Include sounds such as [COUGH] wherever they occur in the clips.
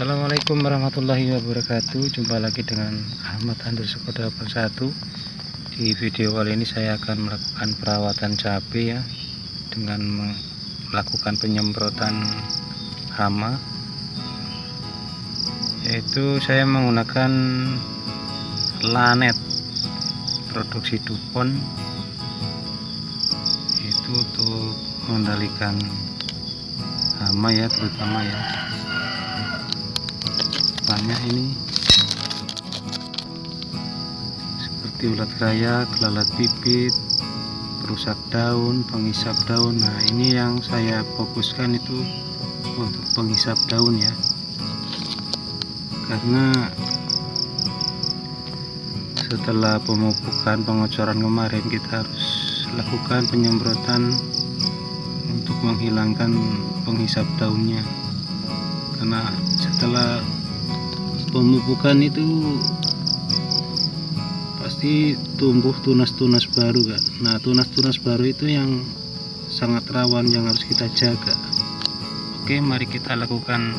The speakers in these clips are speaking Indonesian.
Assalamualaikum warahmatullahi wabarakatuh. Jumpa lagi dengan Ahmad underscore 81 Di video kali ini saya akan melakukan perawatan cabai ya Dengan melakukan penyemprotan hama. Yaitu saya menggunakan lanet Produksi Dupont Itu untuk mengendalikan hama ya terutama ya banyak ini seperti ulat raya, kelalat bibit, perusak daun, penghisap daun. Nah, ini yang saya fokuskan itu untuk penghisap daun ya. Karena setelah pemupukan pengocoran kemarin kita harus lakukan penyemprotan untuk menghilangkan penghisap daunnya karena setelah pemupukan itu pasti tumbuh tunas-tunas baru kan nah tunas-tunas baru itu yang sangat rawan yang harus kita jaga. Oke mari kita lakukan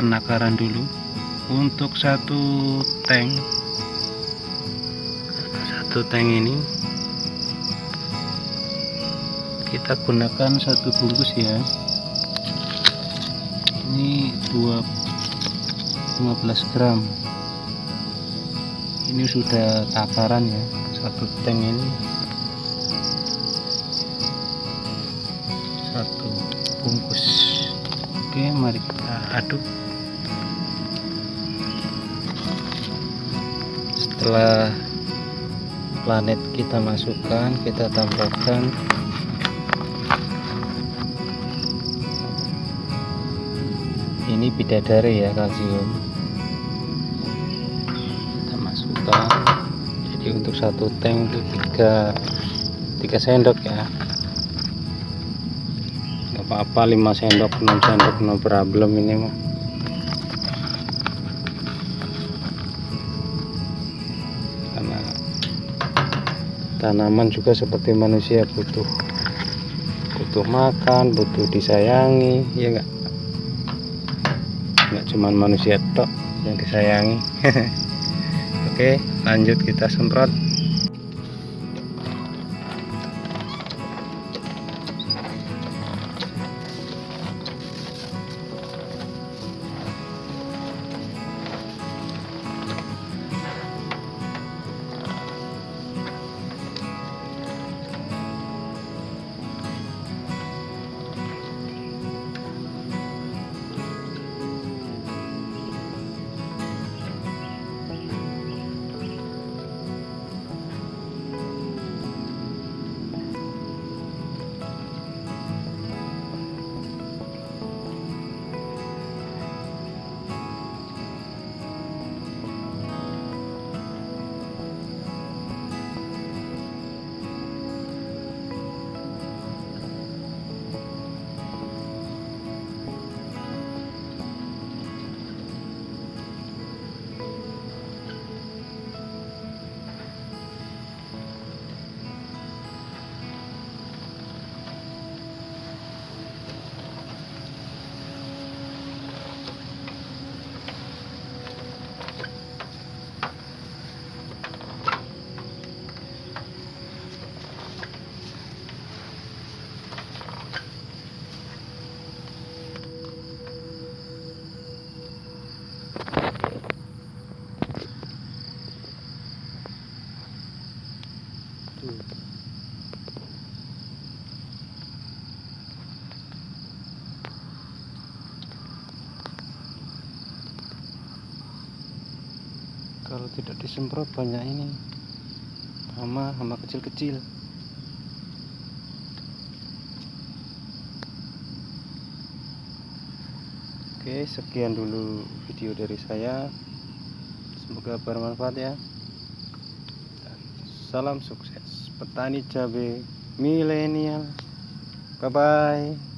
penakaran dulu. Untuk satu tank satu tank ini kita gunakan satu bungkus ya. Ini dua 15 gram. Ini sudah takaran ya satu tank ini. Satu bungkus. Oke mari kita aduk. Setelah planet kita masukkan kita tambahkan ini bidadari ya kalsium. Kita masukkan jadi untuk satu tank itu tiga tiga sendok ya. Nggak apa-apa 5 sendok 6 sendok no problem ini mah. Karena tanaman juga seperti manusia butuh butuh makan butuh disayangi ya enggak nggak cuman manusia tok yang disayangi. [LAUGHS] Oke lanjut kita semprot kalau tidak disemprot banyak ini. Hama hama kecil-kecil. Oke sekian dulu video dari saya. Semoga bermanfaat ya. Salam sukses petani cabai milenial bye bye